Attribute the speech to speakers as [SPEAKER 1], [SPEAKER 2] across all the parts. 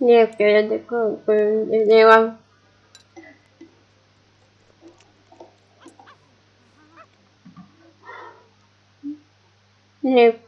[SPEAKER 1] Nie, kiedy kupowałam. Nie, Con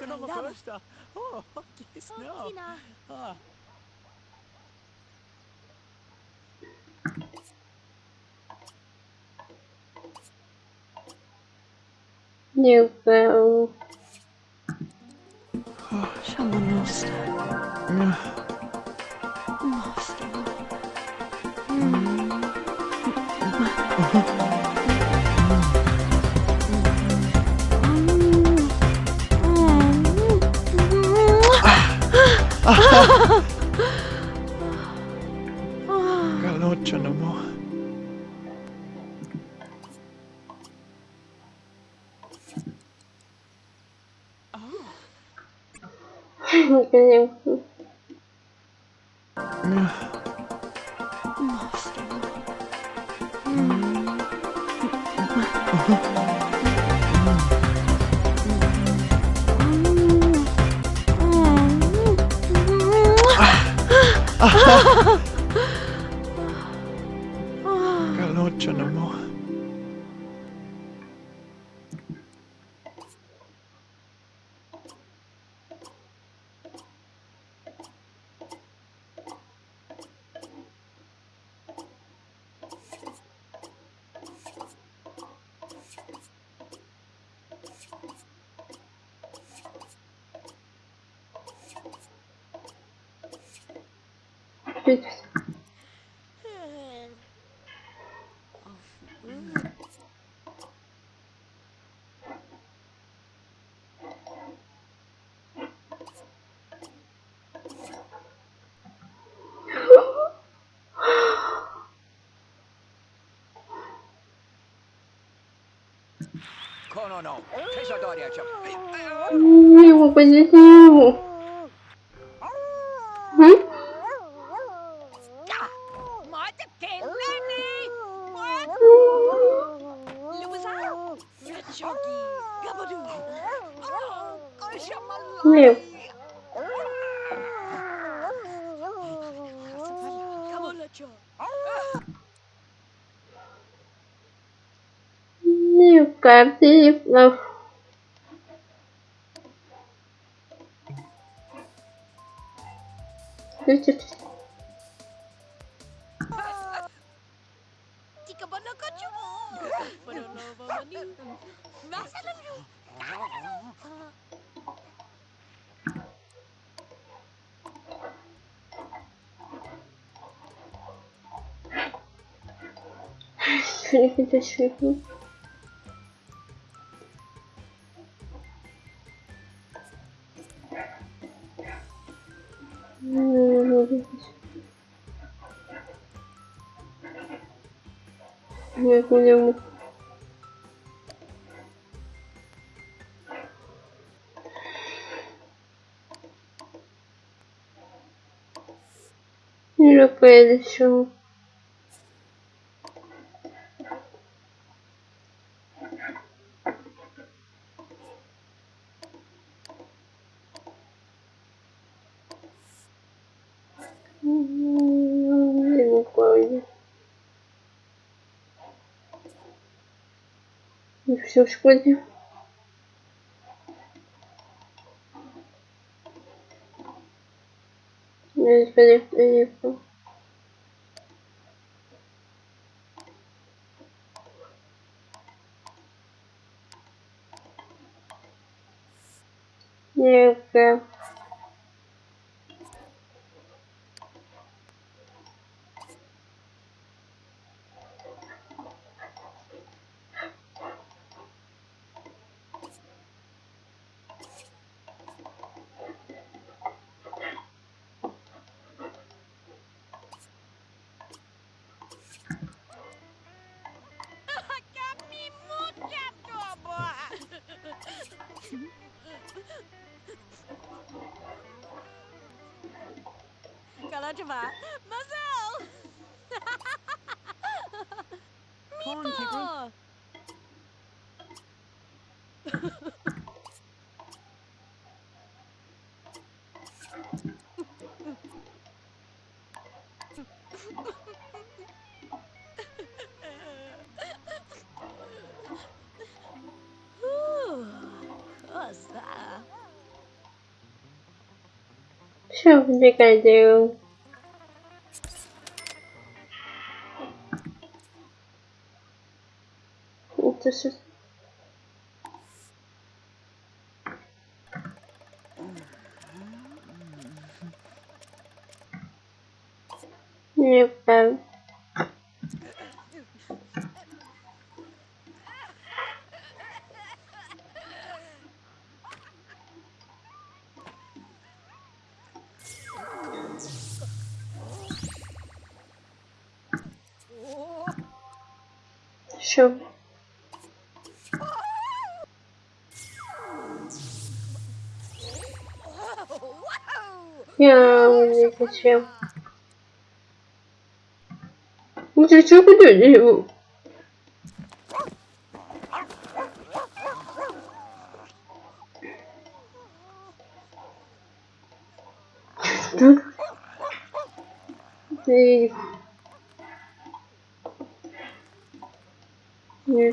[SPEAKER 2] 砂も殺した。お大きい砂。大きな。
[SPEAKER 3] あ
[SPEAKER 2] あ
[SPEAKER 1] New bow.
[SPEAKER 4] Oh,
[SPEAKER 5] siamo nostra.
[SPEAKER 4] Galocha no more.
[SPEAKER 1] Entendeu?
[SPEAKER 5] 啊 哈
[SPEAKER 1] Pix.
[SPEAKER 2] Não, não, não. Fecha a Dória, tchau.
[SPEAKER 1] Meu, eu vou fazer isso. Nie.
[SPEAKER 3] Kamolacho.
[SPEAKER 1] Nie prawdziwy. No. я не дошифну. Нет, не могу. Не поеду, почему? И все в школе. Не
[SPEAKER 3] Kalau cuma, masuk.
[SPEAKER 2] Mipo.
[SPEAKER 1] Sure, you can do. This is you um, can Все. Я не зачем. Ну ты что куда его? Так. Ты...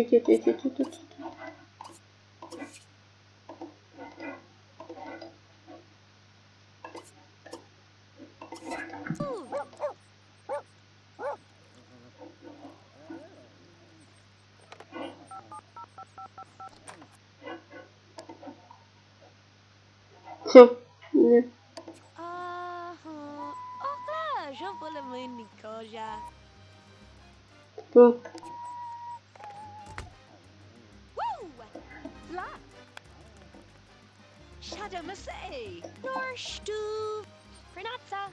[SPEAKER 1] aqui, aqui, aqui, aqui, aqui, aqui. So, yeah. Né?
[SPEAKER 3] Aham. Opa, já vou levando luck. Shadamasei, Norshtu, Pranatsa.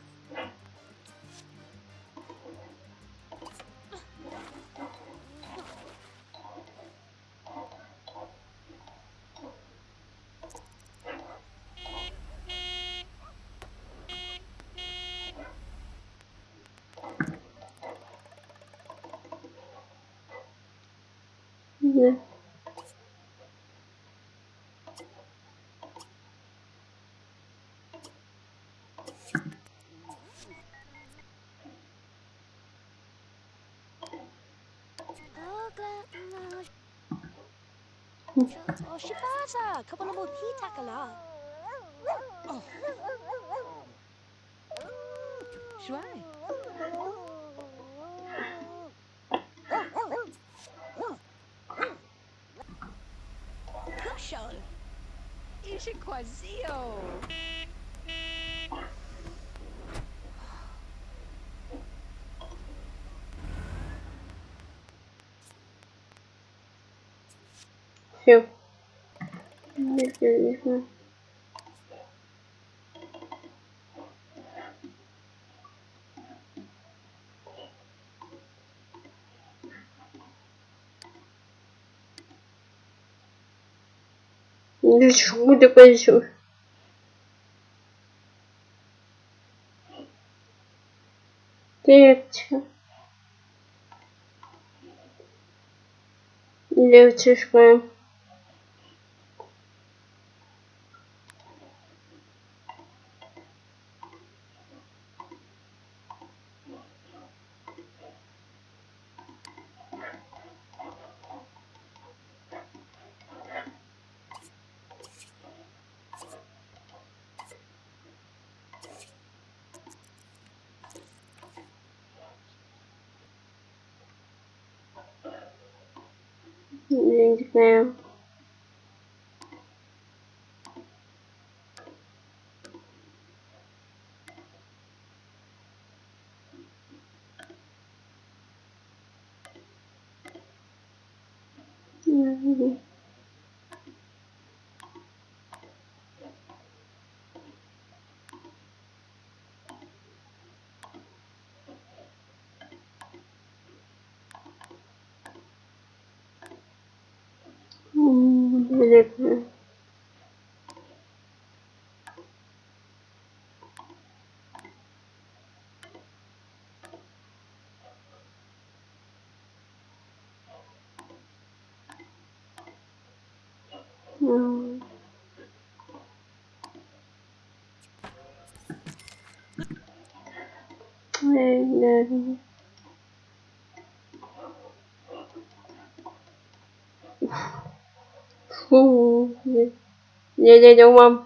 [SPEAKER 3] Oh, Shibaza, kabono mo hitakala.
[SPEAKER 2] Oh.
[SPEAKER 3] Shuai. Kushon. Ishikwazio.
[SPEAKER 1] Все. Ну что такое все? Легче. Легче шкаем. Thanks, fam. Великолепно. М. như, như đúng không